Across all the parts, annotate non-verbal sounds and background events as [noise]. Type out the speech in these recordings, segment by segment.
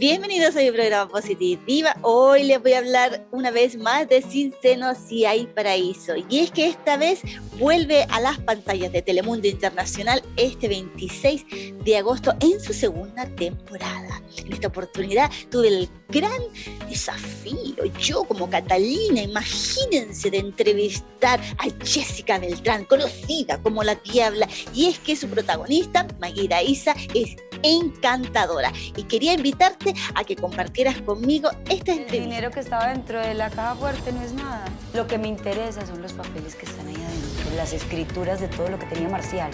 Bienvenidos a mi programa Positiva. Hoy les voy a hablar una vez más de Sin Seno Si Hay Paraíso. Y es que esta vez vuelve a las pantallas de Telemundo Internacional este 26 de agosto en su segunda temporada. En esta oportunidad tuve el gran desafío, yo como Catalina, imagínense, de entrevistar a Jessica Beltrán, conocida como la Diabla. Y es que su protagonista, Maguira Isa, es encantadora. Y quería invitarte a que compartieras conmigo esta entrevista. El dinero que estaba dentro de la caja fuerte no es nada. Lo que me interesa son los papeles que están ahí adentro, las escrituras de todo lo que tenía Marcial.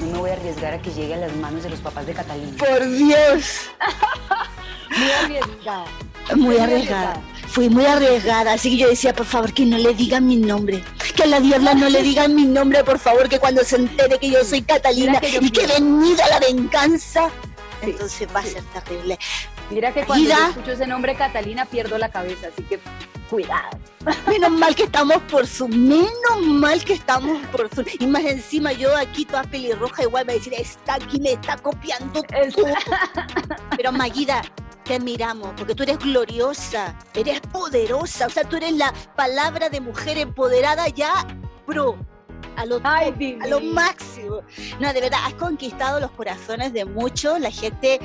No me voy a arriesgar a que llegue a las manos de los papás de Catalina. ¡Por Dios! [laughs] muy arriesgada. Muy arriesgada. Fui muy arriesgada, así que yo decía, por favor, que no le digan mi nombre. Que la diabla no le digan mi nombre, por favor, que cuando se entere que yo soy Catalina y que venida la venganza, entonces va a ser terrible. Mira que cuando yo escucho ese nombre Catalina pierdo la cabeza, así que cuidado. [laughs] Menos mal que estamos por su, menos mal que estamos por su. Y más encima yo aquí toda pelirroja igual me a decir, está aquí, me está copiando tú. Pero Maguida, te admiramos, porque tú eres gloriosa, eres poderosa, o sea, tú eres la palabra de mujer empoderada ya pro. A lo, a lo máximo. No, de verdad, has conquistado los corazones de muchos, la gente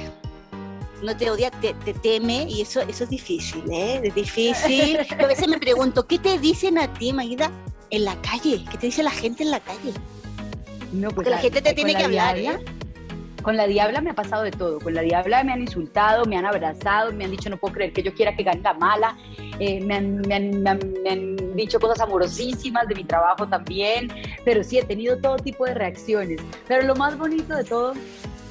no te odia, te, teme y eso, eso es difícil, ¿eh? Es difícil. a veces me pregunto, ¿qué te dicen a ti, Maguida, en la calle? ¿Qué te dice la gente en la calle? No, pues Porque la, gente te tiene que hablar, ¿eh? Con la Diabla me ha pasado de todo. Con la Diabla me han insultado, me han abrazado, me han dicho no puedo creer que yo quiera que gane la mala. Eh, me, han, dicho cosas amorosísimas de mi trabajo también. Pero sí, he tenido todo tipo de reacciones. Pero lo más bonito de todo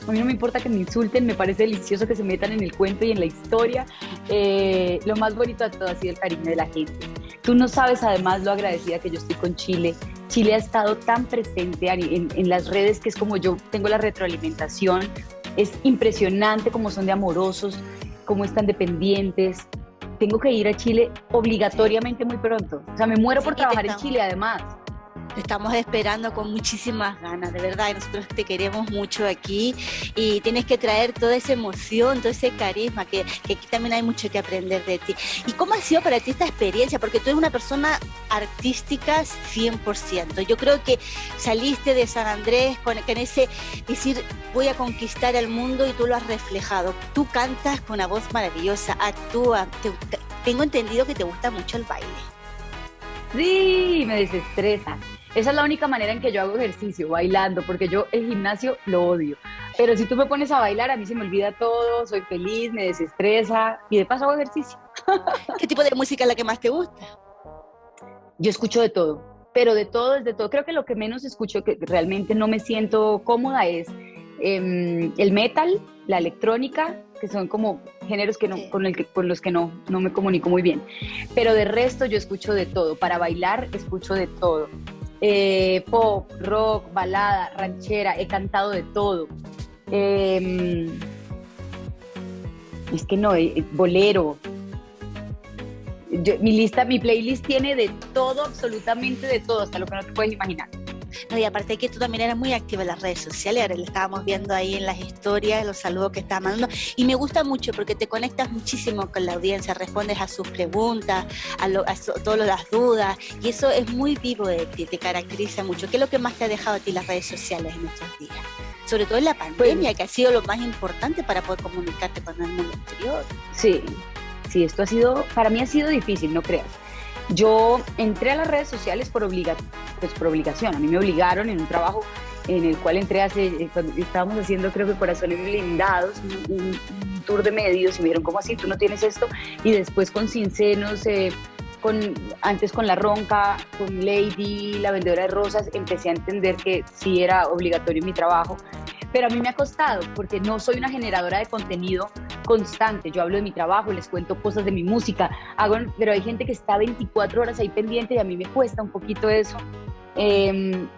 a mí no me importa que me insulten, me parece delicioso que se metan en el cuento y en la historia. Eh, lo más bonito de todo ha sido el cariño de la gente. Tú no sabes además lo agradecida que yo estoy con Chile. Chile ha estado tan presente en, en las redes que es como yo tengo la retroalimentación. Es impresionante cómo son de amorosos, cómo están dependientes. Tengo que ir a Chile obligatoriamente muy pronto. O sea, me muero por trabajar en Chile además. Te estamos esperando con muchísimas ganas, de verdad. Nosotros te queremos mucho aquí y tienes que traer toda esa emoción, todo ese carisma, que, aquí también hay mucho que aprender de ti. ¿Y cómo ha sido para ti esta experiencia? Porque tú eres una persona artística 100%. Yo creo que saliste de San Andrés con, ese decir, voy a conquistar el mundo y tú lo has reflejado. Tú cantas con una voz maravillosa, actúas. tengo entendido que te gusta mucho el baile. Sí, me desestresa. Esa es la única manera en que yo hago ejercicio, bailando, porque yo el gimnasio lo odio. Pero si tú me pones a bailar, a mí se me olvida todo, soy feliz, me desestresa y de paso hago ejercicio. ¿Qué tipo de música es la que más te gusta? Yo escucho de todo, pero de todo es de todo. Creo que lo que menos escucho, que realmente no me siento cómoda, es em, el metal, la electrónica, que son como géneros que no, con, el que, con los que no, no me comunico muy bien. Pero de resto yo escucho de todo. Para bailar escucho de todo. Eh, pop, rock, balada, ranchera, he cantado de todo. Em, es que no, eh, bolero. mi lista, mi playlist tiene de todo, absolutamente de todo, hasta lo que no te puedes imaginar. No, y aparte que tú también eras muy activa en las redes sociales, ahora le estábamos viendo ahí en las historias, los saludos que estaba mandando, y me gusta mucho porque te conectas muchísimo con la audiencia, respondes a sus preguntas, a, todas las dudas, y eso es muy vivo de ti, te caracteriza mucho. ¿Qué es lo que más te ha dejado a ti las redes sociales en estos días? Sobre todo en la pandemia, que ha sido lo más importante para poder comunicarte con el mundo exterior. Sí, sí, esto ha sido, para mí ha sido difícil, no creas yo entré a las redes sociales por, pues por obligación. A mí me obligaron en un trabajo en el cual entré hace, eh, estábamos haciendo creo que Corazones Blindados, un, tour de medios y me dijeron, ¿cómo así? ¿Tú no tienes esto? Y después con Cincenos, eh, con, antes con La Ronca, con Lady, la vendedora de rosas, empecé a entender que sí era obligatorio mi trabajo pero a mí me ha costado porque no soy una generadora de contenido constante. Yo hablo de mi trabajo, les cuento cosas de mi música, hago, pero hay gente que está 24 horas ahí pendiente y a mí me cuesta un poquito eso. Em,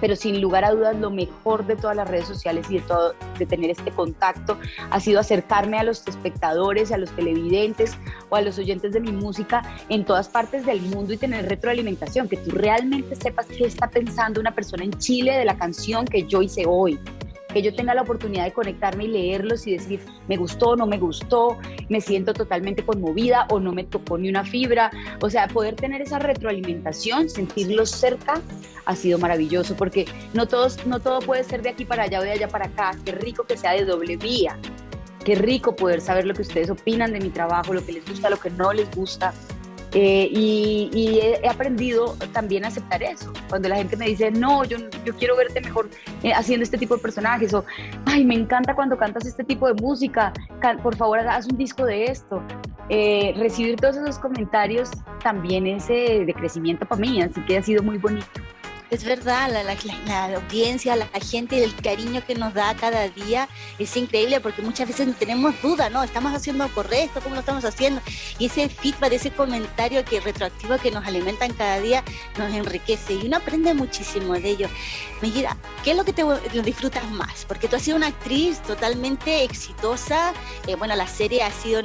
pero sin lugar a dudas lo mejor de todas las redes sociales y de todo de tener este contacto ha sido acercarme a los espectadores, a los televidentes o a los oyentes de mi música en todas partes del mundo y tener retroalimentación, que tú realmente sepas qué está pensando una persona en Chile de la canción que yo hice hoy que yo tenga la oportunidad de conectarme y leerlos y decir, me gustó, no me gustó, me siento totalmente conmovida o no me tocó ni una fibra. O sea, poder tener esa retroalimentación, sentirlos cerca, ha sido maravilloso porque no, todos, no todo puede ser de aquí para allá o de allá para acá. Qué rico que sea de doble vía. Qué rico poder saber lo que ustedes opinan de mi trabajo, lo que les gusta, lo que no les gusta. Eh, y, he aprendido también a aceptar eso. Cuando la gente me dice, no, yo, yo quiero verte mejor eh, haciendo este tipo de personajes, o, ay, me encanta cuando cantas este tipo de música, por favor, haz un disco de esto. Eh, recibir todos esos comentarios también es de crecimiento para mí, así que ha sido muy bonito. Es verdad, la, la, audiencia, la, gente, el cariño que nos da cada día es increíble porque muchas veces tenemos dudas, ¿no? ¿Estamos haciendo correcto? ¿Cómo lo estamos haciendo? Y ese feedback, ese comentario que retroactivo que nos alimentan cada día nos enriquece y uno aprende muchísimo de ello. Mira, ¿qué es lo que te disfrutas más? Porque tú has sido una actriz totalmente exitosa. Eh, bueno, la serie ha sido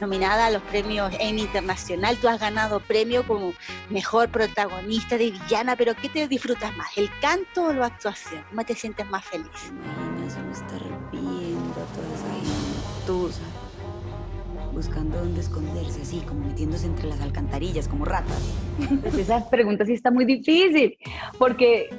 nominada a los premios Emmy Internacional. Tú has ganado premio como mejor protagonista de villana, pero ¿qué te disfrutas más, el canto o la actuación? ¿Cómo te sientes más feliz? Imaginas estar viendo toda esa gentuza, buscando dónde esconderse, así como metiéndose entre las alcantarillas, como ratas. Pues [laughs] esa pregunta sí está muy difícil, porque,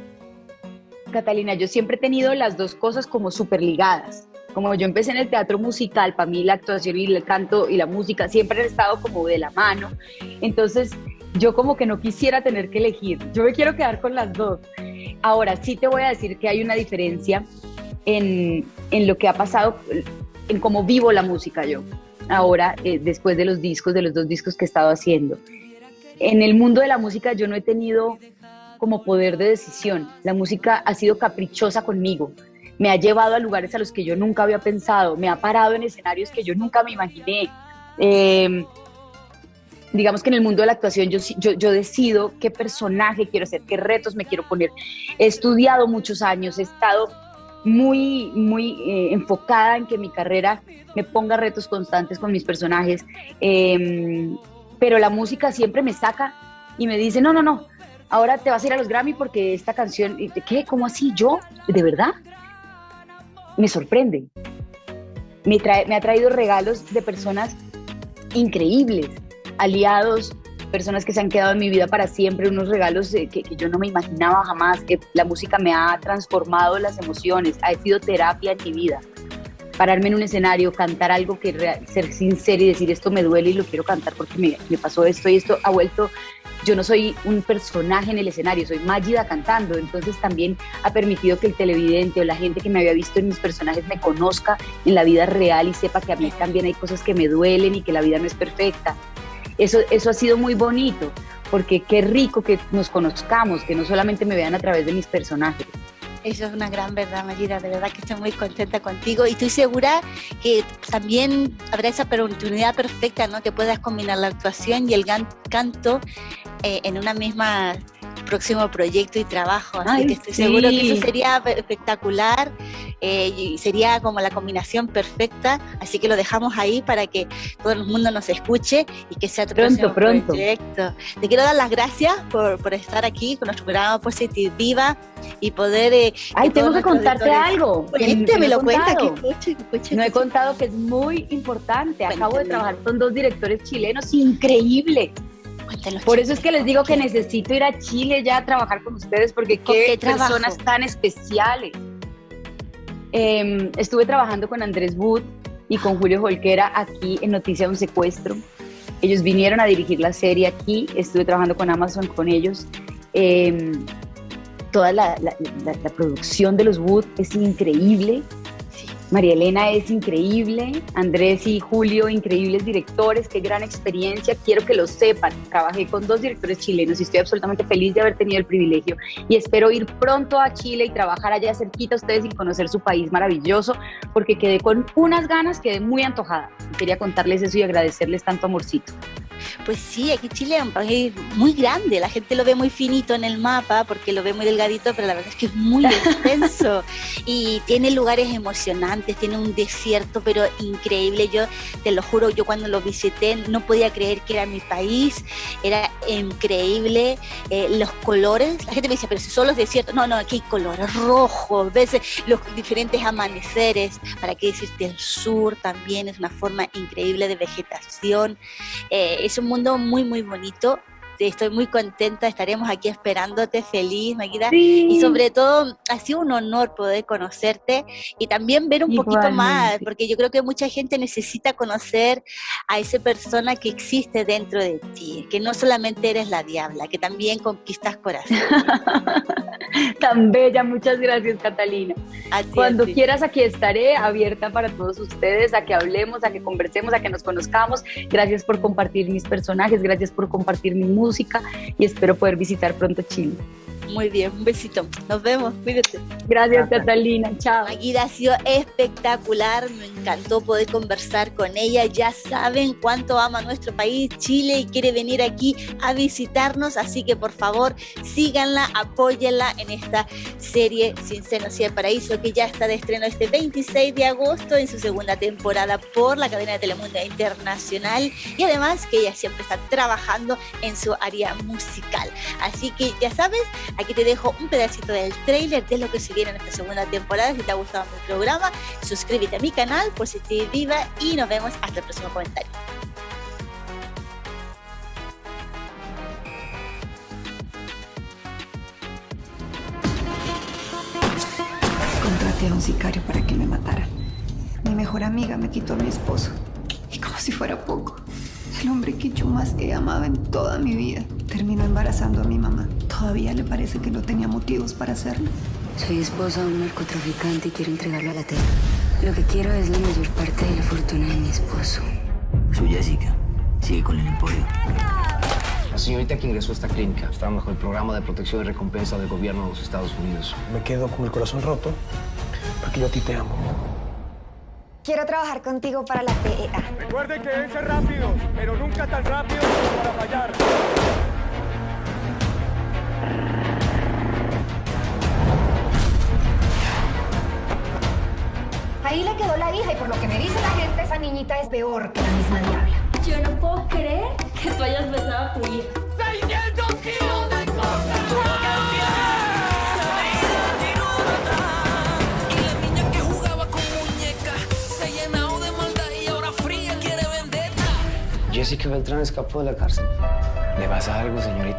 Catalina, yo siempre he tenido las dos cosas como súper ligadas. Como yo empecé en el teatro musical, para mí la actuación y el canto y la música siempre han estado como de la mano. Entonces, yo como que no quisiera tener que elegir, yo me quiero quedar con las dos. Ahora sí te voy a decir que hay una diferencia en, en lo que ha pasado, en cómo vivo la música yo, ahora eh, después de los discos, de los dos discos que he estado haciendo. En el mundo de la música yo no he tenido como poder de decisión, la música ha sido caprichosa conmigo, me ha llevado a lugares a los que yo nunca había pensado, me ha parado en escenarios que yo nunca me imaginé. Eh, digamos que en el mundo de la actuación yo, yo, decido qué personaje quiero ser, qué retos me quiero poner. He estudiado muchos años, he estado muy, muy eh, enfocada en que mi carrera me ponga retos constantes con mis personajes, em, pero la música siempre me saca y me dice, no, no, no, ahora te vas a ir a los Grammy porque esta canción, ¿qué? ¿Cómo así? ¿Yo? ¿De verdad? Me sorprende. Me, trae, me ha traído regalos de personas increíbles aliados, personas que se han quedado en mi vida para siempre, unos regalos que, yo no me imaginaba jamás, que la música me ha transformado las emociones, ha sido terapia en mi vida. Pararme en un escenario, cantar algo que ser sincero y decir esto me duele y lo quiero cantar porque me, me pasó esto y esto ha vuelto yo no soy un personaje en el escenario, soy Magida cantando, entonces también ha permitido que el televidente o la gente que me había visto en mis personajes me conozca en la vida real y sepa que a mí también hay cosas que me duelen y que la vida no es perfecta eso, eso ha sido muy bonito, porque qué rico que nos conozcamos, que no solamente me vean a través de mis personajes. Eso es una gran verdad, Mayra. De verdad que estoy muy contenta contigo y estoy segura que también habrá esa oportunidad perfecta, ¿no? Que puedas combinar la actuación y el canto eh, en una misma próximo proyecto y trabajo. Así que estoy seguro que eso sería espectacular eh, y sería como la combinación perfecta. Así que lo dejamos ahí para que todo el mundo nos escuche y que sea tu pronto, pronto. proyecto. Te quiero dar las gracias por, por estar aquí con nuestro programa Positive Viva y poder. Eh, Ay, tengo que contarte algo. me lo cuenta. no he contado que es muy importante. Acabo de trabajar con dos directores chilenos increíbles por eso es que les digo que necesito ir a Chile ya a trabajar con ustedes, porque qué, personas tan especiales. Em, estuve trabajando con Andrés Wood y con Julio Holquera aquí en Noticia de un Secuestro. Ellos vinieron a dirigir la serie aquí, estuve trabajando con Amazon con ellos. Em, toda la, la, producción de los Wood es increíble. María Elena es increíble, Andrés y Julio, increíbles directores, qué gran experiencia, quiero que lo sepan. Trabajé con dos directores chilenos y estoy absolutamente feliz de haber tenido el privilegio y espero ir pronto a Chile y trabajar allá cerquita a ustedes y conocer su país maravilloso, porque quedé con unas ganas, quedé muy antojada. Quería contarles eso y agradecerles tanto amorcito. Pues sí, aquí Chile es un país muy grande, la gente lo ve muy finito en el mapa porque lo ve muy delgadito, pero la verdad es que es muy [laughs] extenso y tiene lugares emocionantes, tiene un desierto pero increíble. Yo te lo juro, yo cuando lo visité no podía creer que era mi país, era increíble. Eh, los colores, la gente me dice, pero si solo es desierto. No, no, aquí hay colores rojos, ves los diferentes amaneceres. ¿Para qué decirte el sur también? Es una forma increíble de vegetación. Eh, es un mundo muy, muy bonito estoy muy contenta, estaremos aquí esperándote, feliz, Maquita. Y sobre todo, ha sido un honor poder conocerte y también ver un poquito más, porque yo creo que mucha gente necesita conocer a esa persona que existe dentro de ti, que no solamente eres la diabla, que también conquistas corazón. [laughs] Tan bella, muchas gracias Catalina. Cuando quieras aquí estaré abierta para todos ustedes, a que hablemos, a que conversemos, a que nos conozcamos. Gracias por compartir mis personajes, gracias por compartir mi música música y espero poder visitar pronto Chile. Muy bien, un besito. Nos vemos, cuídate. Gracias, Catalina. Chao. Aguida ha sido espectacular. Me encantó poder conversar con ella. Ya saben cuánto ama nuestro país, Chile, y quiere venir aquí a visitarnos. Así que por favor, síganla, apóyenla en esta serie Sin Senos y el Paraíso, que ya está de estreno este 26 de agosto en su segunda temporada por la cadena de Telemundo Internacional. Y además que ella siempre está trabajando en su área musical. Así que ya sabes, Aquí te dejo un pedacito del trailer de lo que se viene en esta segunda temporada. Si te ha gustado mi programa, suscríbete a mi canal por si te viva y nos vemos hasta el próximo comentario. Contraté a un sicario para que me matara. Mi mejor amiga me quitó a mi esposo. Y como si fuera poco, el hombre que yo más he amado en toda mi vida terminó embarazando a mi mamá. Todavía le parece que no tenía motivos para hacerlo. Soy esposa de un narcotraficante y quiero entregarlo a la tierra. Lo que quiero es la mayor parte de la fortuna de mi esposo. Soy Jessica. Sigue con el emporio. La señorita que ingresó a esta clínica está bajo el programa de protección y recompensa del gobierno de los Estados Unidos. Me quedo con el corazón roto porque yo a ti te amo. Quiero trabajar contigo para la PEA. Recuerden que deben ser rápido, pero nunca tan rápido como para fallar. Ahí le quedó la hija y por lo que me dice la gente, esa niñita es peor que la misma diabla. Yo no puedo creer que tú hayas besado a tu hija. ¡600 kilos de cosas! Y la niña que jugaba con muñecas se ha llenado de maldad y ahora fría quiere vendetta. Jessica Beltrán escapó de la cárcel. ¿Le pasa algo, señorita?